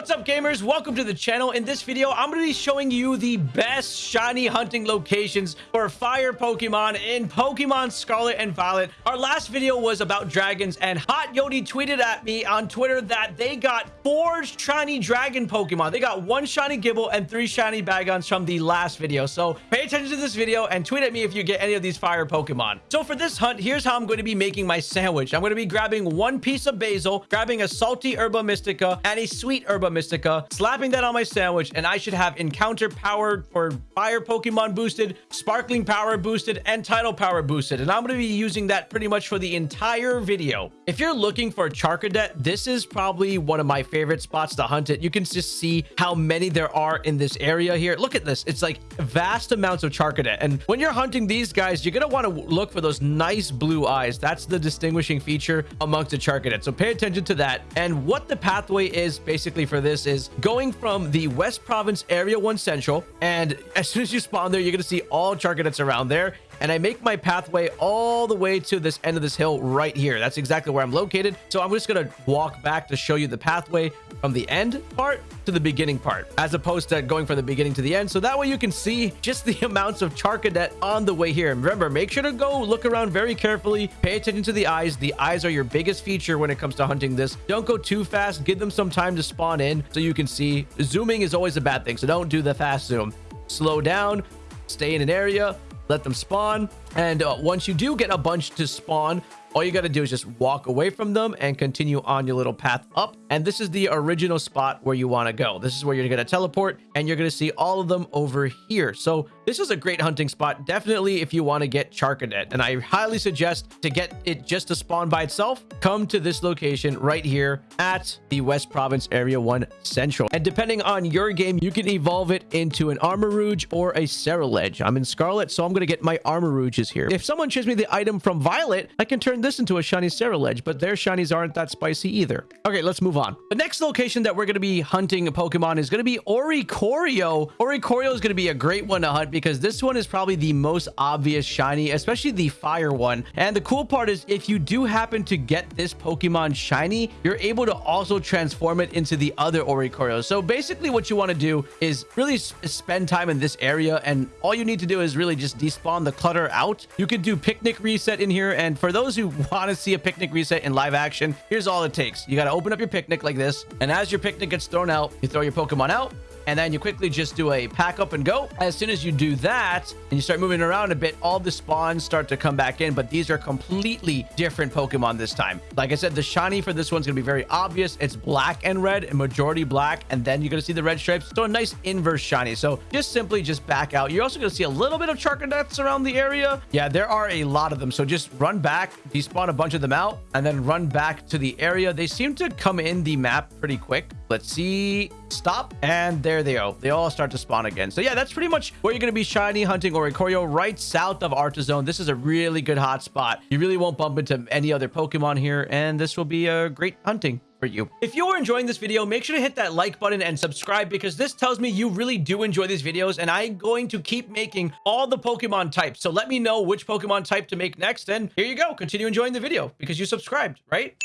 What's up gamers? Welcome to the channel. In this video, I'm going to be showing you the best shiny hunting locations for fire Pokemon in Pokemon Scarlet and Violet. Our last video was about dragons and Hot Yodi tweeted at me on Twitter that they got four shiny dragon Pokemon. They got one shiny Gible and three shiny Bagons from the last video. So pay attention to this video and tweet at me if you get any of these fire Pokemon. So for this hunt, here's how I'm going to be making my sandwich. I'm going to be grabbing one piece of basil, grabbing a salty Herba Mystica and a sweet Herba Mystica, slapping that on my sandwich, and I should have Encounter Power for Fire Pokemon boosted, Sparkling Power boosted, and Title Power boosted. And I'm going to be using that pretty much for the entire video. If you're looking for Charcadet, this is probably one of my favorite spots to hunt it. You can just see how many there are in this area here. Look at this. It's like vast amounts of Charcadet. And when you're hunting these guys, you're going to want to look for those nice blue eyes. That's the distinguishing feature amongst the Charcadet. So pay attention to that. And what the pathway is basically for this is going from the West Province Area 1 Central. And as soon as you spawn there, you're going to see all Charcadets around there and I make my pathway all the way to this end of this hill right here. That's exactly where I'm located. So I'm just going to walk back to show you the pathway from the end part to the beginning part, as opposed to going from the beginning to the end. So that way you can see just the amounts of Charcadet on the way here. And remember, make sure to go look around very carefully. Pay attention to the eyes. The eyes are your biggest feature when it comes to hunting this. Don't go too fast. Give them some time to spawn in so you can see. Zooming is always a bad thing, so don't do the fast zoom. Slow down, stay in an area, let them spawn. And uh, once you do get a bunch to spawn, all you got to do is just walk away from them and continue on your little path up. And this is the original spot where you want to go. This is where you're going to teleport and you're going to see all of them over here. So this is a great hunting spot. Definitely if you want to get Charcadet. And I highly suggest to get it just to spawn by itself, come to this location right here at the West Province Area 1 Central. And depending on your game, you can evolve it into an Armarouge or a Ceruledge. I'm in Scarlet, so I'm going to get my Armarouges here. If someone shows me the item from Violet, I can turn this into a shiny Ceruledge, but their shinies aren't that spicy either. Okay, let's move on. The next location that we're going to be hunting a Pokemon is going to be Oricorio. Oricorio is going to be a great one to hunt because this one is probably the most obvious shiny, especially the fire one. And the cool part is if you do happen to get this Pokemon shiny, you're able to also transform it into the other Oricorio. So basically what you want to do is really spend time in this area and all you need to do is really just despawn the clutter out. You could do picnic reset in here and for those who want to see a picnic reset in live action, here's all it takes. You got to open up your picnic like this. And as your picnic gets thrown out, you throw your Pokemon out and then you quickly just do a pack up and go. As soon as you do that and you start moving around a bit, all the spawns start to come back in, but these are completely different Pokemon this time. Like I said, the shiny for this one's going to be very obvious. It's black and red and majority black, and then you're going to see the red stripes. So a nice inverse shiny. So just simply just back out. You're also going to see a little bit of Charcadets around the area. Yeah, there are a lot of them. So just run back, despawn a bunch of them out, and then run back to the area. They seem to come in the map pretty quick. Let's see. Stop. And there they go. They all start to spawn again. So yeah, that's pretty much where you're going to be shiny hunting Oricorio right south of Artazon. This is a really good hot spot. You really won't bump into any other Pokemon here. And this will be a great hunting for you. If you are enjoying this video, make sure to hit that like button and subscribe because this tells me you really do enjoy these videos and I'm going to keep making all the Pokemon types. So let me know which Pokemon type to make next and here you go. Continue enjoying the video because you subscribed, right?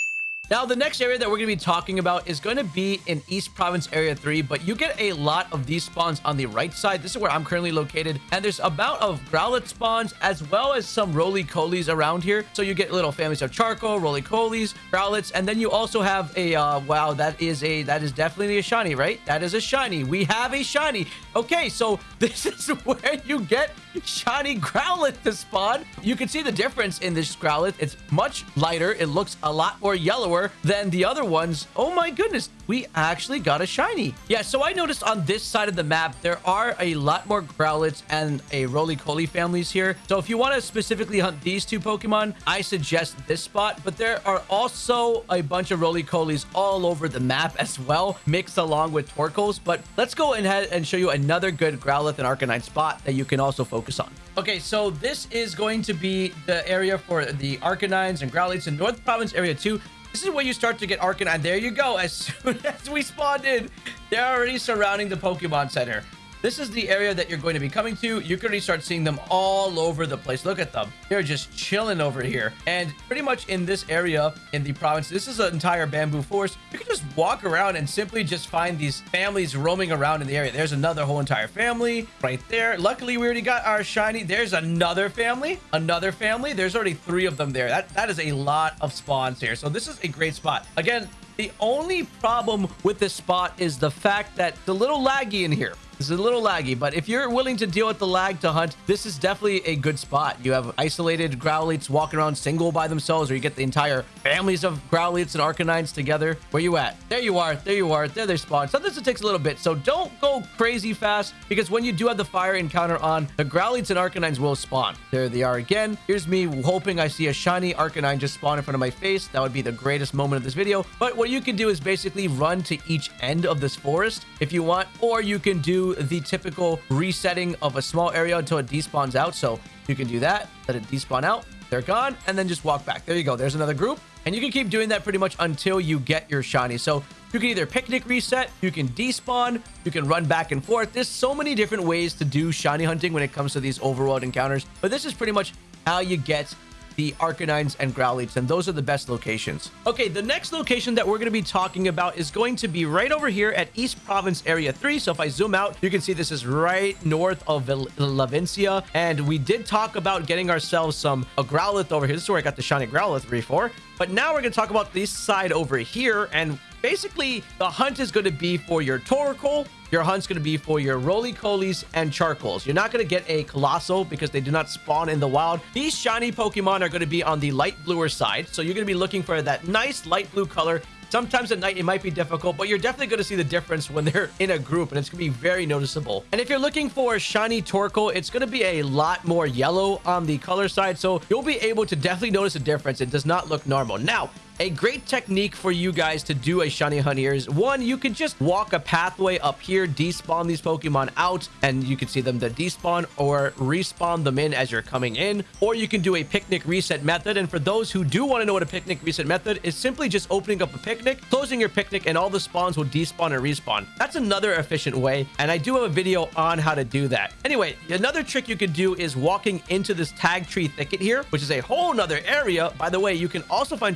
Now, the next area that we're going to be talking about is going to be in East Province Area 3, but you get a lot of these spawns on the right side. This is where I'm currently located, and there's about of Growlithe spawns as well as some Rolycolies around here. So you get little families of Carkol, Rolycolies, Growlithes, and then you also have a, uh, wow, that is a, that is definitely a shiny, right? That is a shiny. We have a shiny. Okay, so this is where you get shiny Growlithe to spawn. You can see the difference in this Growlithe. It's much lighter. It looks a lot more yellower than the other ones. Oh my goodness, we actually got a shiny. Yeah, so I noticed on this side of the map, there are a lot more Growlithes and a Rolycoly families here. So if you want to specifically hunt these two Pokemon, I suggest this spot. But there are also a bunch of Rolycolies all over the map as well, mixed along with Torkoals. But let's go ahead and show you another good Growlithe and Arcanine spot that you can also focus on. Okay, so this is going to be the area for the Arcanines and Growlithe's in North Province Area 2. This is where you start to get Arcanine. There you go. As soon as we spawned in, they're already surrounding the Pokemon Center. This is the area that you're going to be coming to. You can already start seeing them all over the place. Look at them. They're just chilling over here. And pretty much in this area in the province, this is an entire bamboo forest. You can just walk around and simply just find these families roaming around in the area. There's another whole entire family right there. Luckily, we already got our shiny. There's another family, another family. There's already three of them there. That, that is a lot of spawns here. So this is a great spot. Again, the only problem with this spot is the fact that it's a little laggy in here. Is a little laggy, but if you're willing to deal with the lag to hunt, this is definitely a good spot. You have isolated Growlithes walking around single by themselves, or you get the entire families of Growlithes and Arcanines together. Where you at? There you are. There you are. There they spawn. Sometimes it takes a little bit, so don't go crazy fast, because when you do have the fire encounter on, the Growlithes and Arcanines will spawn. There they are again. Here's me hoping I see a shiny Arcanine just spawn in front of my face. That would be the greatest moment of this video. But what you can do is basically run to each end of this forest if you want, or you can do the typical resetting of a small area until it despawns out. So you can do that, let it despawn out, they're gone, and then just walk back. There you go. There's another group. And you can keep doing that pretty much until you get your shiny. So you can either picnic reset, you can despawn, you can run back and forth. There's so many different ways to do shiny hunting when it comes to these overworld encounters. But this is pretty much how you get the Arcanines and Growlithes, and those are the best locations. Okay, the next location that we're going to be talking about is going to be right over here at East Province Area 3. So if I zoom out, you can see this is right north of Levincia, and we did talk about getting ourselves some a Growlithe over here. This is where I got the Shiny Growlithe before. But now we're going to talk about this side over here, and basically the hunt is going to be for your Torkoal, your hunt's going to be for your Rolycolies and Carkols. You're not going to get a Coalossal because they do not spawn in the wild. These shiny Pokemon are going to be on the light bluer side. So you're going to be looking for that nice light blue color Sometimes at night it might be difficult, but you're definitely going to see the difference when they're in a group, and it's going to be very noticeable. And if you're looking for a shiny Torkoal, it's going to be a lot more yellow on the color side, so you'll be able to definitely notice a difference. It does not look normal. Now, a great technique for you guys to do a shiny hunt is one you can just walk a pathway up here despawn these pokemon out and you can see them to despawn or respawn them in as you're coming in. Or you can do a picnic reset method and for those who do want to know what a picnic reset method is simply just opening up a picnic closing your picnic and all the spawns will despawn and respawn. That's another efficient way and i do have a video on how to do that. Anyway another trick you could do is walking into this Tagtree Thicket here which is a whole nother area. By the way you can also find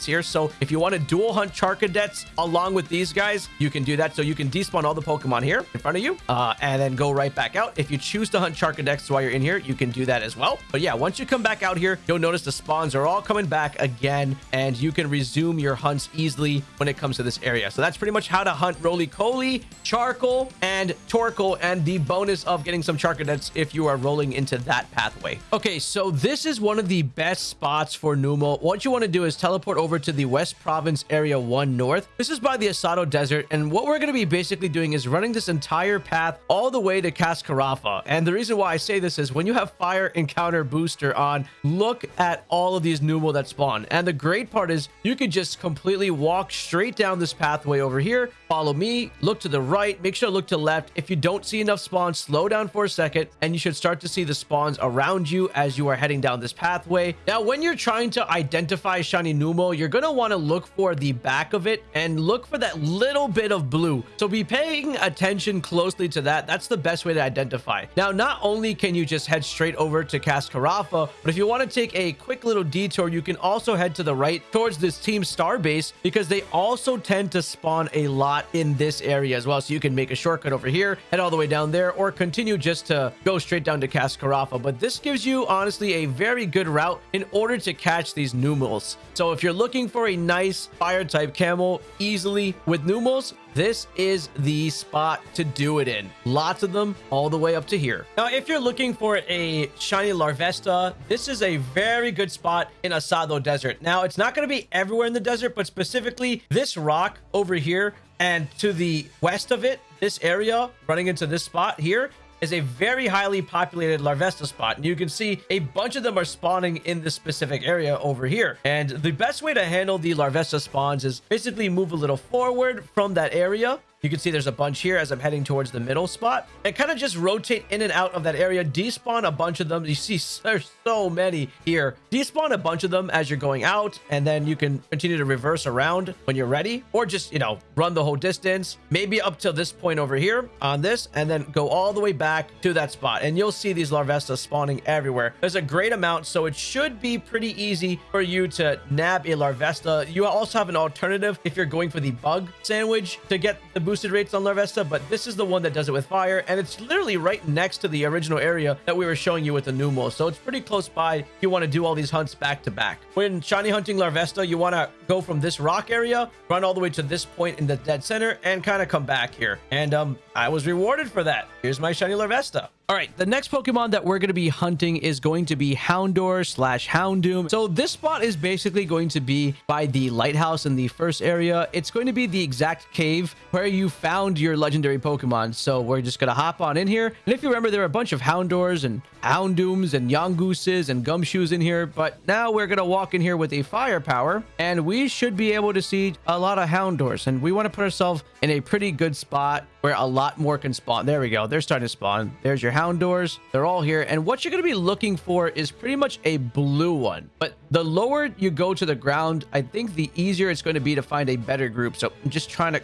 charcadets here. So if you want to dual hunt Charcadets along with these guys, you can do that. So you can despawn all the Pokemon here in front of you uh, and then go right back out. If you choose to hunt Charcadets while you're in here, you can do that as well. But yeah, once you come back out here, you'll notice the spawns are all coming back again and you can resume your hunts easily when it comes to this area. So that's pretty much how to hunt Rolycoly, Carkol, and Torkoal and the bonus of getting some Charcadets if you are rolling into that pathway. Okay, so this is one of the best spots for Numel. What you want to do is teleport over over to the West Province Area 1 North. This is by the Asado Desert, and what we're going to be basically doing is running this entire path all the way to Cascarafa. And the reason why I say this is when you have Fire Encounter Booster on, look at all of these Numel that spawn. And the great part is you could just completely walk straight down this pathway over here, follow me, look to the right, make sure to look to left. If you don't see enough spawns, slow down for a second, and you should start to see the spawns around you as you are heading down this pathway. Now, when you're trying to identify Shiny Numel, you're going to want to look for the back of it and look for that little bit of blue. So be paying attention closely to that. That's the best way to identify. Now, not only can you just head straight over to Cascarafa, but if you want to take a quick little detour, you can also head to the right towards this Team Star base because they also tend to spawn a lot in this area as well. So you can make a shortcut over here, head all the way down there, or continue just to go straight down to Cascarafa. But this gives you, honestly, a very good route in order to catch these Numels. So if you're looking for a nice fire type camel easily with Numels, this is the spot to do it in. Lots of them all the way up to here. Now, if you're looking for a shiny Larvesta, this is a very good spot in Asado Desert. Now, it's not going to be everywhere in the desert, but specifically this rock over here and to the west of it, this area running into this spot here is a very highly populated Larvesta spot. And you can see a bunch of them are spawning in this specific area over here. And the best way to handle the Larvesta spawns is basically move a little forward from that area You can see there's a bunch here as I'm heading towards the middle spot. And kind of just rotate in and out of that area. Despawn a bunch of them. You see there's so many here. Despawn a bunch of them as you're going out. And then you can continue to reverse around when you're ready. Or just, you know, run the whole distance. Maybe up to this point over here on this. And then go all the way back to that spot. And you'll see these Larvesta spawning everywhere. There's a great amount. So it should be pretty easy for you to nab a Larvesta. You also have an alternative if you're going for the bug sandwich to get the boosted rates on Larvesta, but this is the one that does it with fire, and it's literally right next to the original area that we were showing you with the Numel, so it's pretty close by if you want to do all these hunts back to back. When shiny hunting Larvesta, you want to go from this rock area, run all the way to this point in the dead center, and kind of come back here. And um, I was rewarded for that. Here's my shiny Larvesta. All right, the next Pokemon that we're going to be hunting is going to be Houndour slash Houndoom. So this spot is basically going to be by the lighthouse in the first area. It's going to be the exact cave where you found your legendary Pokemon. So we're just going to hop on in here. And if you remember, there are a bunch of Houndours and Houndooms and Yungooses and Gumshoos in here. But now we're going to walk in here with a firepower and we should be able to see a lot of Houndours. And we want to put ourselves in a pretty good spot where a lot more can spawn. There we go. They're starting to spawn. There's your Houndours. They're all here. And what you're going to be looking for is pretty much a blue one. But the lower you go to the ground, I think the easier it's going to be to find a better group. So I'm just trying to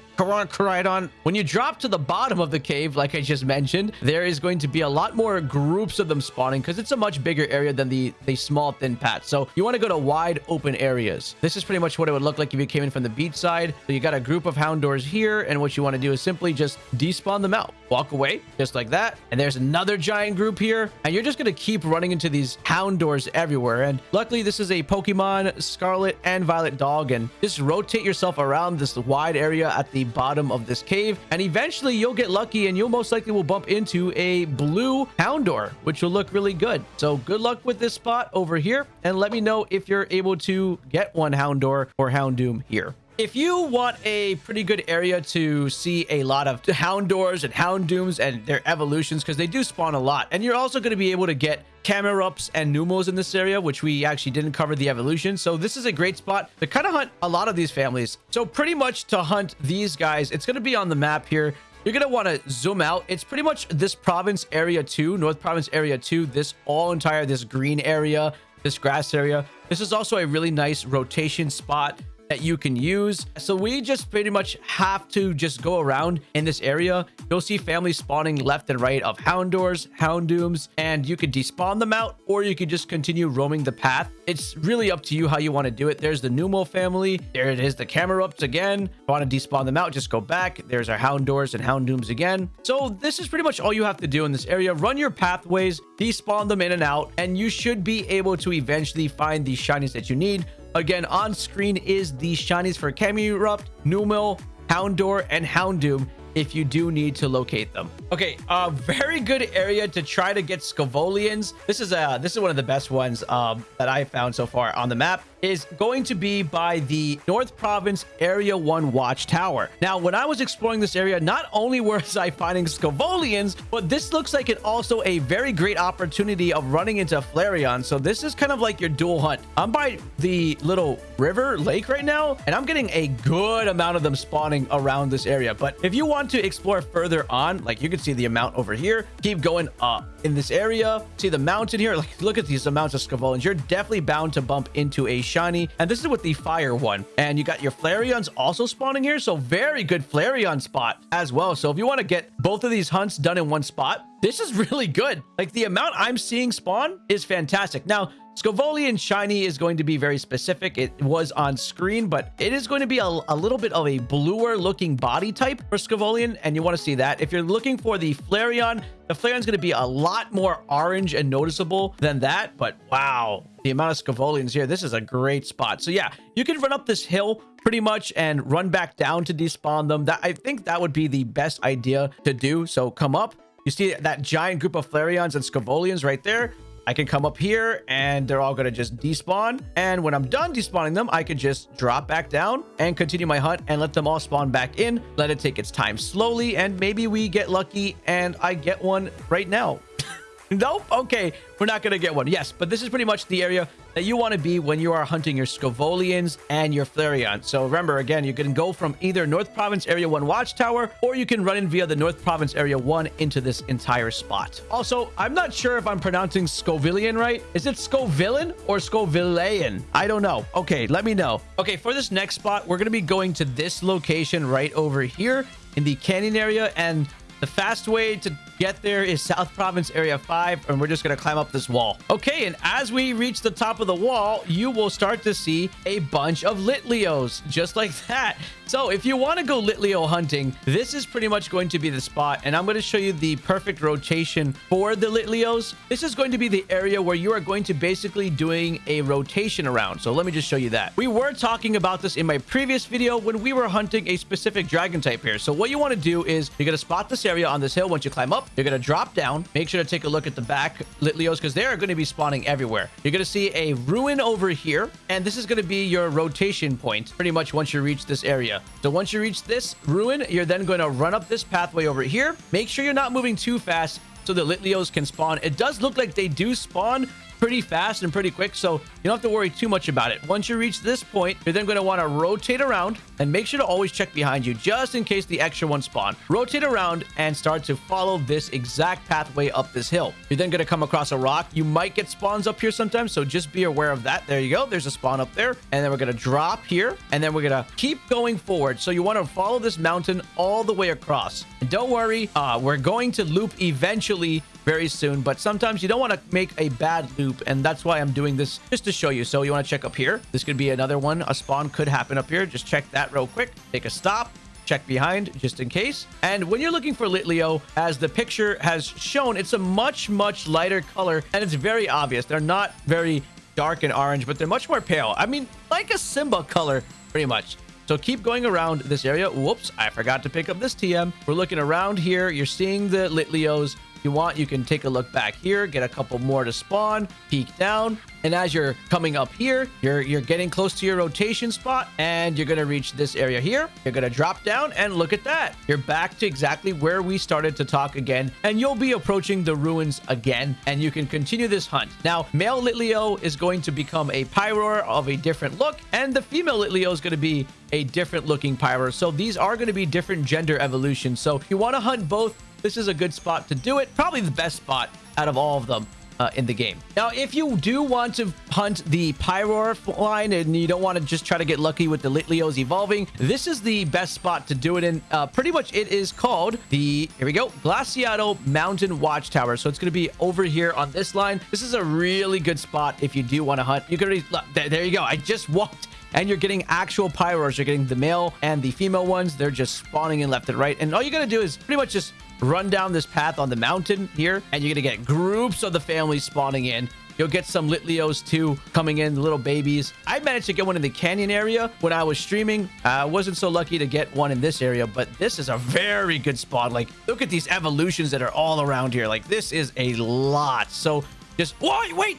right on. When you drop to the bottom of the cave, like I just mentioned, there is going to be a lot more groups of them spawning because it's a much bigger area than the, the small thin patch. So you want to go to wide open areas. This is pretty much what it would look like if you came in from the beach side. So you got a group of Houndours here. And what you want to do is simply just despawn them out. Walk away just like that. And there's another giant group here. And you're just going to keep running into these Houndours everywhere. And luckily, this is a Pokemon Scarlet and Violet dog. And just rotate yourself around this wide area at the bottom of this cave. And eventually, you'll get lucky and you'll most likely will bump into a blue Houndour, which will look really good. So good luck with this spot over here. And let me know if you're able to get one Houndour or Houndoom here. If you want a pretty good area to see a lot of Houndours and Houndooms and their evolutions, because they do spawn a lot, and you're also going to be able to get Camerupts and Numels in this area, which we actually didn't cover the evolution. So this is a great spot to kind of hunt a lot of these families. So pretty much to hunt these guys, it's going to be on the map here. You're going to want to zoom out. It's pretty much this province area 2, North Province area 2, this all entire, this green area, this grass area. This is also a really nice rotation spot that you can use. So we just pretty much have to just go around in this area. You'll see families spawning left and right of Houndours, Houndooms, and you could despawn them out or you could just continue roaming the path. It's really up to you how you want to do it. There's the Numel family. There it is, the Camerupts again. If you want to despawn them out, just go back. There's our Houndours and Houndooms again. So this is pretty much all you have to do in this area. Run your pathways, despawn them in and out, and you should be able to eventually find the shinies that you need. Again, on screen is the shinies for Camerupt, Numel, Houndour, and Houndoom if you do need to locate them. Okay, a very good area to try to get Skovolians. This is a this is one of the best ones um, that I found so far on the map is going to be by the North Province Area 1 Watchtower. Now, when I was exploring this area, not only was I finding Skovolians, but this looks like it also a very great opportunity of running into Flareon. So this is kind of like your dual hunt. I'm by the little river lake right now, and I'm getting a good amount of them spawning around this area. But if you want to explore further on, like you can see the amount over here, keep going up in this area. See the mountain here? Like, look at these amounts of Skovolians. You're definitely bound to bump into a shiny. And this is with the fire one. And you got your Flareons also spawning here. So very good Flareon spot as well. So if you want to get both of these hunts done in one spot, this is really good. Like the amount I'm seeing spawn is fantastic. Now, Skovolian Shiny is going to be very specific. It was on screen, but it is going to be a, a little bit of a bluer looking body type for Skovolian, and you want to see that. If you're looking for the Flareon, the Flareon's going to be a lot more orange and noticeable than that, but wow, the amount of Skovolians here, this is a great spot. So yeah, you can run up this hill pretty much and run back down to despawn them. That I think that would be the best idea to do. So come up, you see that giant group of Flareons and Skovolians right there. I can come up here and they're all going to just despawn. And when I'm done despawning them, I could just drop back down and continue my hunt and let them all spawn back in. Let it take its time slowly. And maybe we get lucky and I get one right now. nope. Okay. We're not going to get one. Yes, but this is pretty much the area that you want to be when you are hunting your Scovolians and your Flareon. So remember, again, you can go from either North Province Area 1 Watchtower, or you can run in via the North Province Area 1 into this entire spot. Also, I'm not sure if I'm pronouncing Scovilian right. Is it Scovillain or Scovillain? I don't know. Okay, let me know. Okay, for this next spot, we're going to be going to this location right over here in the canyon area, and the fast way to get there is South Province Area 5, and we're just going to climb up this wall. Okay, and as we reach the top of the wall, you will start to see a bunch of Litleos, just like that. So if you want to go Litleo hunting, this is pretty much going to be the spot, and I'm going to show you the perfect rotation for the Litleos. This is going to be the area where you are going to basically doing a rotation around. So let me just show you that. We were talking about this in my previous video when we were hunting a specific dragon type here. So what you want to do is you're going to spot this area on this hill once you climb up. You're going to drop down. Make sure to take a look at the back Litleos because they're going to be spawning everywhere. You're going to see a ruin over here. And this is going to be your rotation point pretty much once you reach this area. So once you reach this ruin, you're then going to run up this pathway over here. Make sure you're not moving too fast so the Litleos can spawn. It does look like they do spawn, pretty fast and pretty quick, so you don't have to worry too much about it. Once you reach this point, you're then going to want to rotate around and make sure to always check behind you just in case the extra one spawn. Rotate around and start to follow this exact pathway up this hill. You're then going to come across a rock. You might get spawns up here sometimes, so just be aware of that. There you go. There's a spawn up there. And then we're going to drop here, and then we're going to keep going forward. So you want to follow this mountain all the way across. And don't worry, uh, we're going to loop eventually very soon, but sometimes you don't want to make a bad loop, and that's why I'm doing this just to show you. So you want to check up here. This could be another one. A spawn could happen up here. Just check that real quick. Take a stop check behind just in case. And when you're looking for Litleo, as the picture has shown, it's a much, much lighter color and it's very obvious. They're not very dark and orange, but they're much more pale. I mean, like a Simba color, pretty much. So keep going around this area. Whoops, I forgot to pick up this TM. We're looking around here. You're seeing the Litleos you want, you can take a look back here, get a couple more to spawn, peek down. And as you're coming up here, you're, you're getting close to your rotation spot and you're going to reach this area here. You're going to drop down and look at that. You're back to exactly where we started to talk again and you'll be approaching the ruins again and you can continue this hunt. Now, male Litleo is going to become a Pyroar of a different look and the female Litleo is going to be a different looking Pyroar. So these are going to be different gender evolutions. So if you want to hunt both, this is a good spot to do it. Probably the best spot out of all of them. Uh, in the game. Now, if you do want to hunt the Pyroar line and you don't want to just try to get lucky with the Litleos evolving, this is the best spot to do it in. Uh, pretty much it is called the, here we go, Glaciado Mountain Watchtower. So it's going to be over here on this line. This is a really good spot if you do want to hunt. You can already, there, there you go. I just walked and you're getting actual Pyroars. You're getting the male and the female ones. They're just spawning in left and right. And all you got to do is pretty much just run down this path on the mountain here, and you're going to get groups of the family spawning in. You'll get some Litleos too coming in, little babies. I managed to get one in the canyon area when I was streaming. I wasn't so lucky to get one in this area, but this is a very good spot. Like, look at these evolutions that are all around here. Like, this is a lot. So just, wait, wait.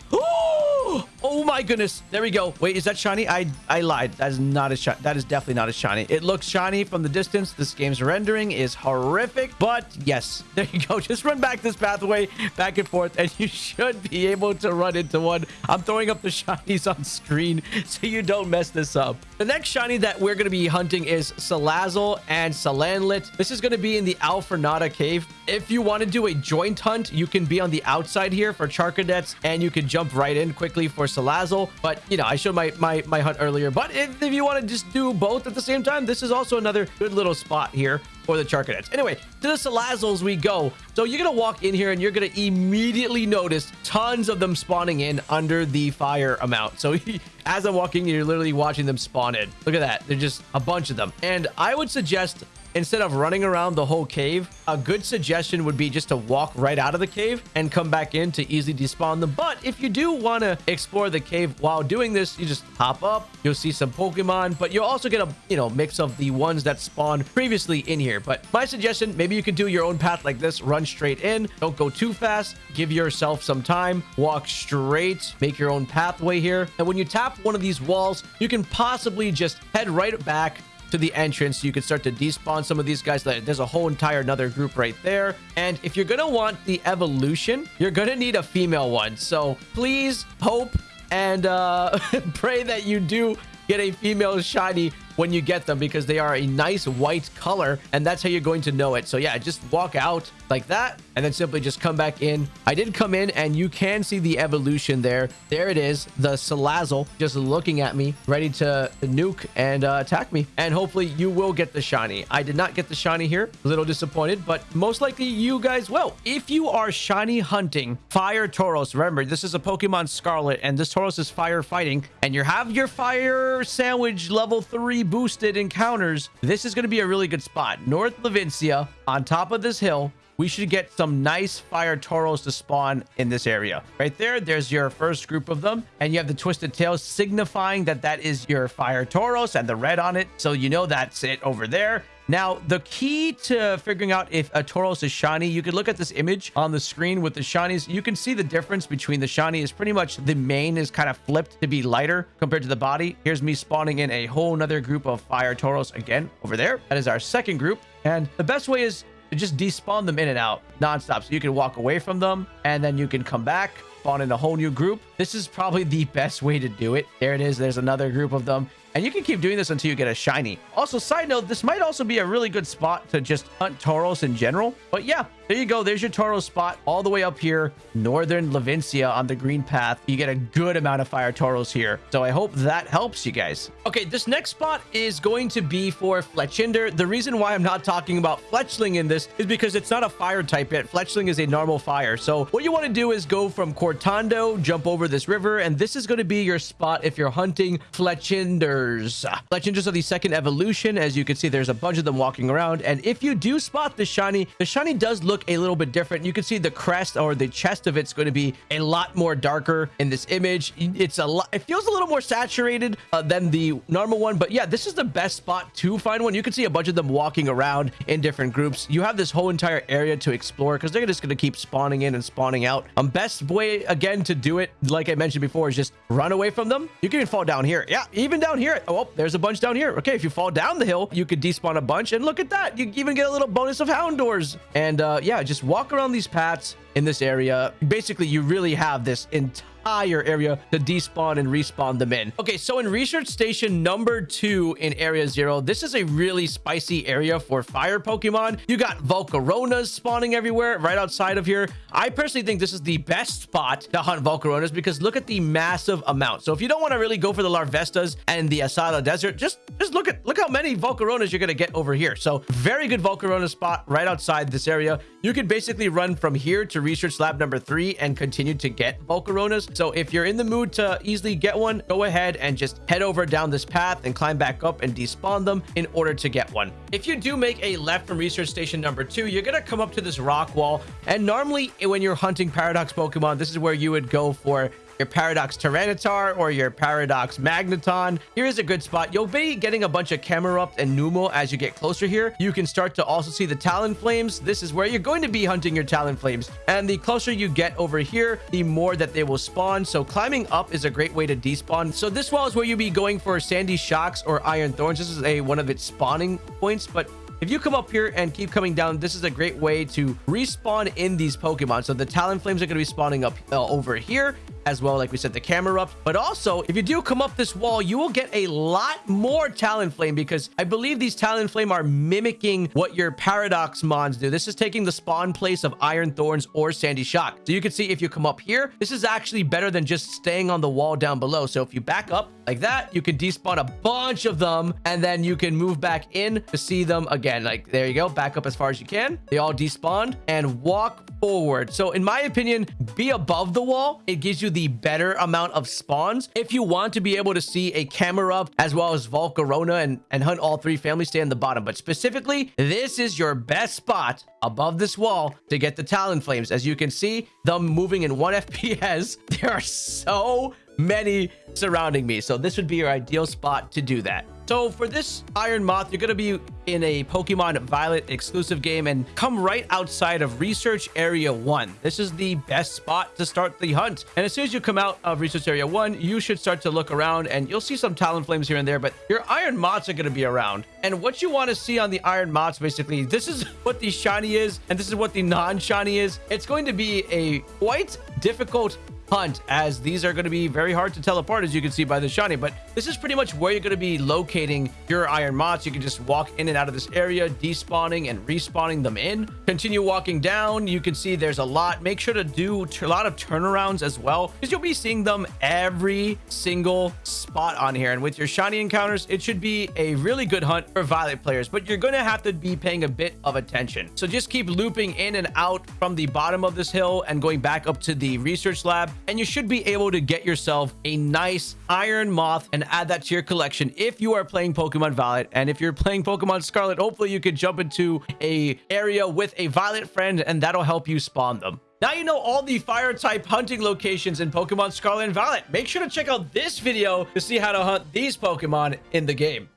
Oh my goodness. There we go. Wait, is that shiny? I I lied. That is not as shiny. That is definitely not as shiny. It looks shiny from the distance. This game's rendering is horrific. But yes, there you go. Just run back this pathway back and forth and you should be able to run into one. I'm throwing up the shinies on screen so you don't mess this up. The next shiny that we're going to be hunting is Salazzle and Salandit. This is going to be in the Alfornada cave. If you want to do a joint hunt, you can be on the outside here for Charcadets and you can jump right in quickly for Salazzle. But, you know, I showed my, my, my hunt earlier. But if, if you want to just do both at the same time, this is also another good little spot here for the Charcadets. Anyway, to the Salazzles we go. So you're going to walk in here and you're going to immediately notice tons of them spawning in under the fire amount. So as I'm walking, you're literally watching them spawn in. Look at that. They're just a bunch of them. And I would suggest instead of running around the whole cave, a good suggestion would be just to walk right out of the cave and come back in to easily despawn them. But if you do want to explore the cave while doing this, you just hop up, you'll see some Pokemon, but you'll also get a, you know, mix of the ones that spawned previously in here. But my suggestion, maybe you could do your own path like this, run straight in, don't go too fast, give yourself some time, walk straight, make your own pathway here. And when you tap one of these walls, you can possibly just head right back to the entrance. You can start to despawn some of these guys. There's a whole entire another group right there. And if you're going to want the evolution, you're going to need a female one. So please hope and uh, pray that you do get a female shiny when you get them because they are a nice white color and that's how you're going to know it. So yeah, just walk out like that and then simply just come back in. I did come in and you can see the evolution there. There it is, the Salazzle just looking at me, ready to nuke and uh, attack me. And hopefully you will get the shiny. I did not get the shiny here. A little disappointed, but most likely you guys will. If you are shiny hunting Fire Tauros, remember this is a Pokemon Scarlet and this Tauros is fire fighting and you have your Fire Sandwich level 3 boosted encounters, this is going to be a really good spot. North Levincia on top of this hill we should get some nice fire Tauros to spawn in this area. Right there, there's your first group of them. And you have the twisted tails signifying that that is your fire Tauros and the red on it. So you know that's it over there. Now, the key to figuring out if a Tauros is shiny, you can look at this image on the screen with the shinies. You can see the difference between the shiny is pretty much the mane is kind of flipped to be lighter compared to the body. Here's me spawning in a whole nother group of fire Tauros again over there. That is our second group. And the best way is to just despawn them in and out nonstop. So you can walk away from them and then you can come back, spawn in a whole new group. This is probably the best way to do it. There it is. There's another group of them. And you can keep doing this until you get a shiny. Also, side note, this might also be a really good spot to just hunt Tauros in general. But yeah, there you go. There's your Tauros spot all the way up here, northern Levincia on the green path. You get a good amount of fire Tauros here. So I hope that helps you guys. Okay, this next spot is going to be for Fletchinder. The reason why I'm not talking about Fletchling in this is because it's not a fire type yet. Fletchling is a normal fire. So what you want to do is go from Cortando, jump over this river, and this is going to be your spot if you're hunting Fletchinders. Fletchinders are the second evolution. As you can see, there's a bunch of them walking around. And if you do spot the shiny, the shiny does look look a little bit different. You can see the crest or the chest of it's going to be a lot more darker in this image. It's a lot, it feels a little more saturated uh, than the normal one. But yeah, this is the best spot to find one. You can see a bunch of them walking around in different groups. You have this whole entire area to explore because they're just going to keep spawning in and spawning out. Um, best way again to do it, like I mentioned before, is just run away from them. You can even fall down here. Yeah, even down here. Oh, there's a bunch down here. Okay, if you fall down the hill, you could despawn a bunch. And look at that. You even get a little bonus of Houndours. And uh, yeah, just walk around these paths in this area. Basically, you really have this entire entire area to despawn and respawn them in. Okay, so in research station number two in area zero, this is a really spicy area for fire Pokemon. You got Volcaronas spawning everywhere right outside of here. I personally think this is the best spot to hunt Volcaronas because look at the massive amount. So if you don't want to really go for the Larvestas and the Asado Desert, just, just look at look how many Volcaronas you're going to get over here. So very good Volcarona spot right outside this area. You can basically run from here to research lab number three and continue to get Volcaronas. So if you're in the mood to easily get one, go ahead and just head over down this path and climb back up and despawn them in order to get one. If you do make a left from research station number two, you're going to come up to this rock wall. And normally when you're hunting Paradox Pokemon, this is where you would go for your Paradox Tyranitar or your Paradox Magneton. Here is a good spot. You'll be getting a bunch of Camerupt and Numel as you get closer here. You can start to also see the Talonflames. This is where you're going to be hunting your Talonflames. And the closer you get over here, the more that they will spawn. So climbing up is a great way to despawn. So this wall is where you'll be going for Sandy Shocks or Iron Thorns. This is a one of its spawning points, but if you come up here and keep coming down, this is a great way to respawn in these Pokemon. So the Talonflames are going to be spawning up uh, over here as well, like we said, the Camerupt. But also, if you do come up this wall, you will get a lot more Talonflame because I believe these Talonflame are mimicking what your Paradox Mons do. This is taking the spawn place of Iron Thorns or Sandy Shock. So you can see if you come up here, this is actually better than just staying on the wall down below. So if you back up like that, you can despawn a bunch of them and then you can move back in to see them again. Like there you go, back up as far as you can. They all despawned and walk forward. So in my opinion, be above the wall. It gives you the better amount of spawns. If you want to be able to see a Camerupt as well as Volcarona and, and hunt all three families, stay in the bottom. But specifically, this is your best spot above this wall to get the Talonflames. As you can see, them moving in one FPS. There are so many surrounding me. So this would be your ideal spot to do that. So for this Iron Moth, you're going to be in a Pokemon Violet exclusive game and come right outside of Research Area 1. This is the best spot to start the hunt. And as soon as you come out of Research Area 1, you should start to look around and you'll see some Talonflames here and there, but your Iron Moths are going to be around. And what you want to see on the Iron Moths, basically, this is what the shiny is and this is what the non-shiny is. It's going to be a quite difficult hunt as these are going to be very hard to tell apart as you can see by the shiny. But this is pretty much where you're going to be locating your iron moths you can just walk in and out of this area despawning and respawning them in. Continue walking down. You can see there's a lot. Make sure to do a lot of turnarounds as well because you'll be seeing them every single spot on here. And with your shiny encounters it should be a really good hunt for violet players but you're going to have to be paying a bit of attention. So just keep looping in and out from the bottom of this hill and going back up to the research lab and you should be able to get yourself a nice iron moth and add that to your collection if you are playing pokemon violet and if you're playing pokemon scarlet hopefully you could jump into a area with a violet friend and that'll help you spawn them now you know all the fire type hunting locations in Pokemon Scarlet and Violet. Make sure to check out this video to see how to hunt these Pokemon in the game.